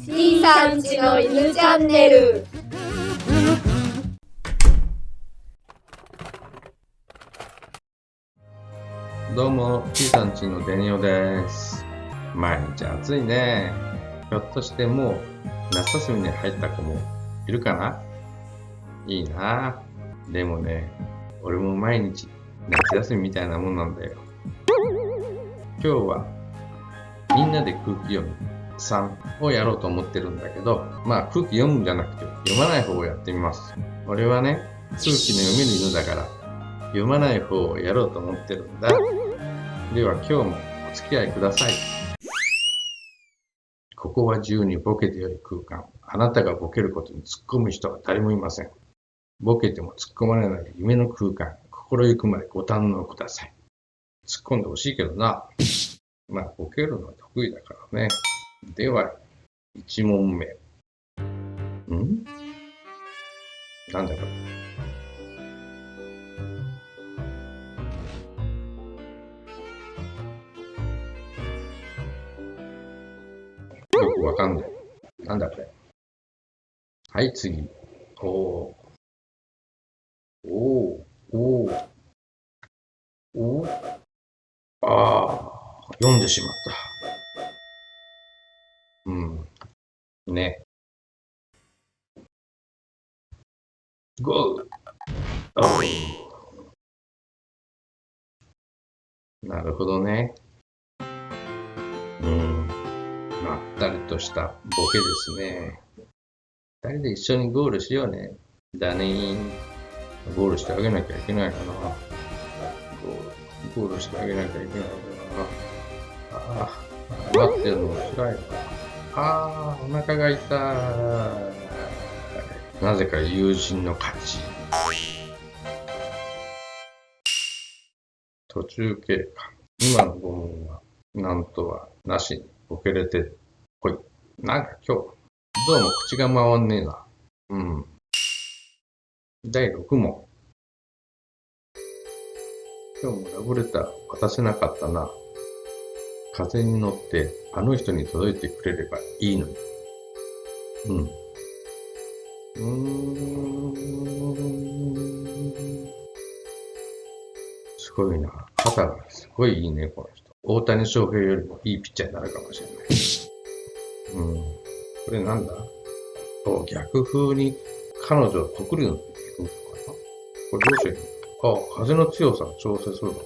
C さんちの犬チャンネルどうも、T さんちのデニオです。毎日暑いね。ひょっとしてもう夏休みに入った子もいるかな？いいな。でもね、俺も毎日夏休みみたいなもんなんだよ。今日はみんなで空気読みむ3をやろうと思ってるんだけど、まあ空気読むんじゃなくて読まない方をやってみます。俺はね、空気の読める犬だから読まない方をやろうと思ってるんだ。では今日もお付き合いください。ここは自由にボケてよい空間。あなたがボケることに突っ込む人は誰もいません。ボケても突っ込まれない夢の空間。心ゆくまでご堪能ください。突っ込んでほしいけどな。まあ、ボケるのは得意だからね。では、1問目。ん？なんだこれ？よくわかんない。なんだこれ？はい、次。おー。おー。お。お。ああ、読んでしまった。うん。ね。ゴー。おー。なるほどね。うん。まったりとしたボケですね。二人で一緒にゴールしようね。だねー。ゴールしてあげなきゃいけないかな。ゴールしてあげなきゃいけないかな。ああ、待ってるの辛いわ。ああ、お腹が痛い。なぜか友人の勝ち。途中経過。今の5問は、なんとはなしにボケれてこい。なんか今日、どうも口が回んねえな。うん。第6問。今日もラブレター渡せなかったな。風に乗ってあの人に届いてくれればいいのに。うん。うん。すごいな。肩がすごいいいね、この人。大谷翔平よりもいいピッチャーになるかもしれない。うん。これなんだ？お逆風に彼女を告るのって聞くのかな？これどうして？いいのあ、風の強さを調整するのか。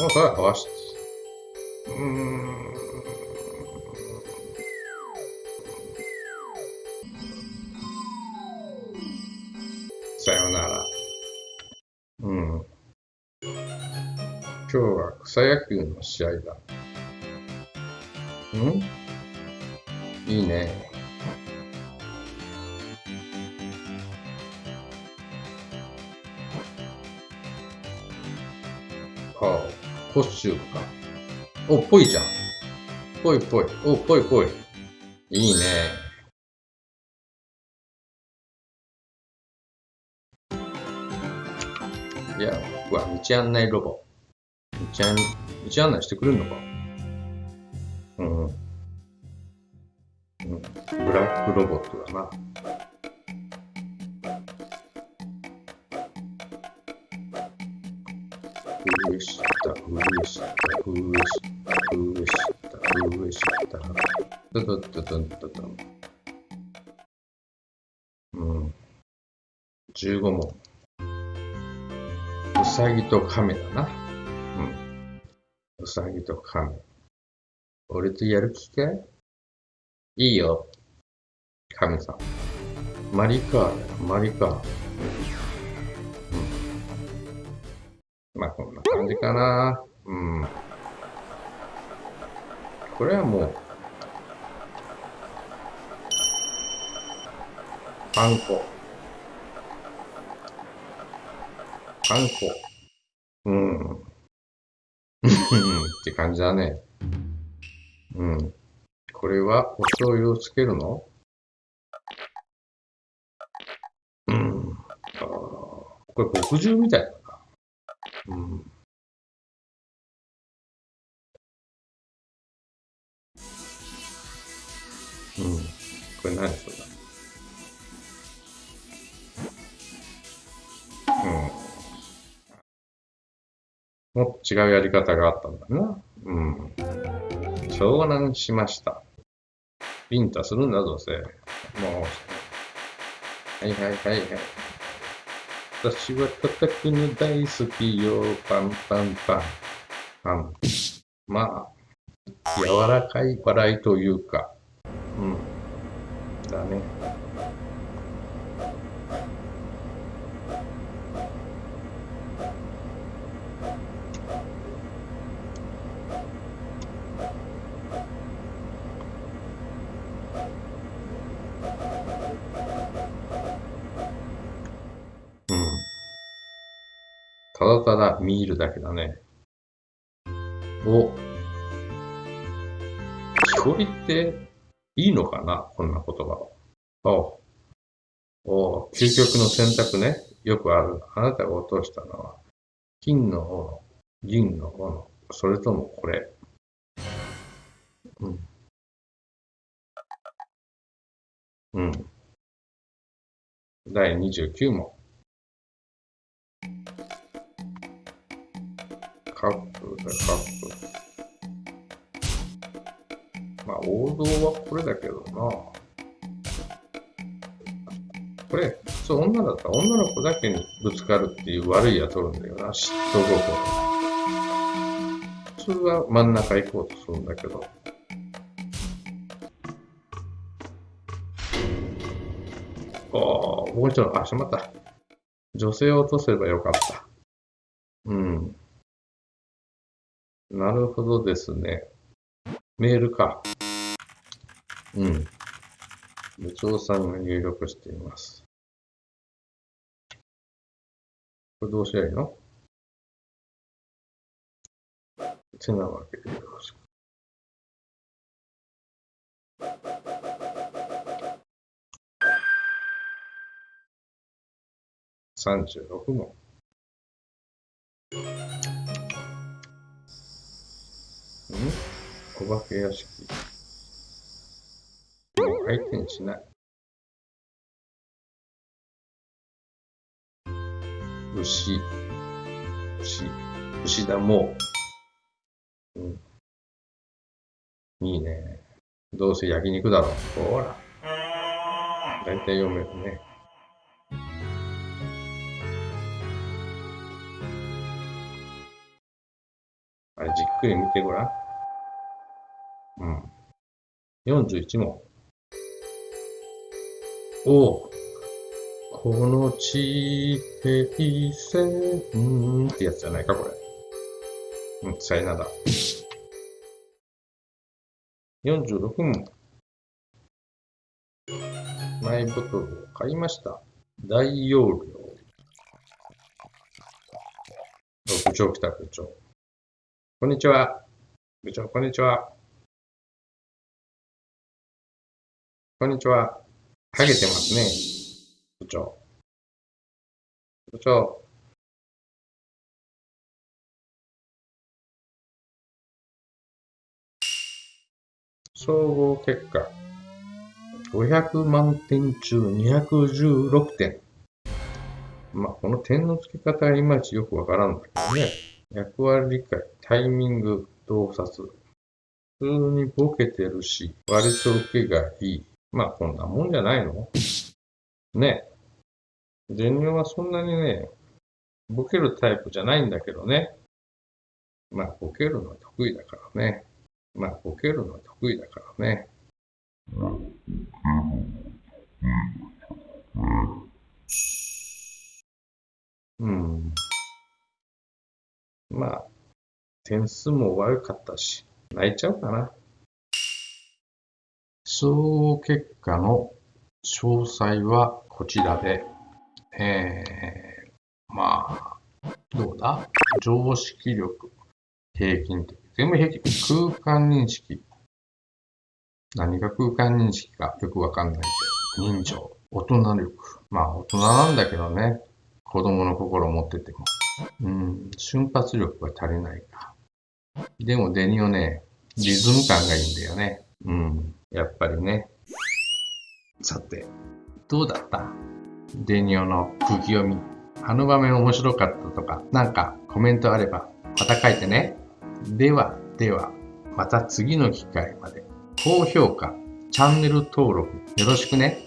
まあ、それは合わせて。うん。さよなら。うん。今日は草野球の試合だ。ん？いいね。ああ、コスチューか。お、ぽいじゃん。ぽいぽい。お、ぽいぽい。いいね。いや、僕は道案内ロボ。道案道案内してくれるのか？うん。うん。ブラックロボットだな。上下、上下、上下、上下、上下。ドドドドンドド。うん。15問。うさぎと亀だな。うん。うさぎと亀。俺とやる気かいいいよ。神さん。マリカーだよ、マリカー。うん。まあ、こんな感じかな。うん。これはもう、パン粉。パン粉。うん。って感じだね。うん。これはお醤油をつけるの？うん。あこれ墨汁みたいだな。うん。これ何それうん。もっと違うやり方があったんだな。うん。湘南しました。ビンタするんだぞ、せ。もう。はいはいはいはい。私は叩くの大好きよ。パンパンパン。パン。まあ、柔らかい笑いというか。うん。だね。うん。ただただ見るだけだね。お。木こりっていいのかなこんな言葉は。おお究極の選択ね。よくある。あなたが落としたのは、金の斧、銀の斧、それともこれ。うん。うん。第29問。カップだ、カップ。まあ、王道はこれだけどな。これ、そう、女だったら女の子だけにぶつかるっていう悪いやつおるんだよな、嫉妬心。普通は真ん中行こうとするんだけど。ああ、もうちょっと、あ、しまった。女性を落とせばよかった。うん。なるほどですね。メールか。うん。部長さんが入力しています。これどうしたらいいの？てなわけでよろしく。36問。ん？お化け屋敷。もう相手にしない。牛、牛、牛だもう。うん。いいね。どうせ焼肉だろ。ほら。大体読めるね。あれ、じっくり見てごらん。うん。41問。おお。この地平線ってやつじゃないか、これ。うん、さよなら。46問。マイボトルを買いました。大容量。お部長来た、部長。こんにちは。部長、こんにちは。こんにちは。ハゲてますね。部長。部長。総合結果。500万点中216点。まあ、この点の付け方がいまいちよくわからんだけどね。役割理解、タイミング、洞察。普通にボケてるし、割と受けがいい。まあ、こんなもんじゃないの？ね。全日はそんなにね、ボケるタイプじゃないんだけどね。まあ、ボケるのは得意だからね。まあ、ボケるのは得意だからね。うん。まあ、点数も悪かったし、泣いちゃうかな。総合結果の詳細はこちらで、えー、まあ、どうだ？常識力、平均的。全部平均。空間認識。何が空間認識かよくわかんないけど。人情、大人力。まあ、大人なんだけどね。子供の心を持ってても。うん、瞬発力が足りないか。でもデニオね、リズム感がいいんだよね。うん、やっぱりね。さて、どうだった？デニオの空気読み。あの場面面白かったとか、なんかコメントあれば、また書いてね。では、では、また次の機会まで。高評価、チャンネル登録よろしくね。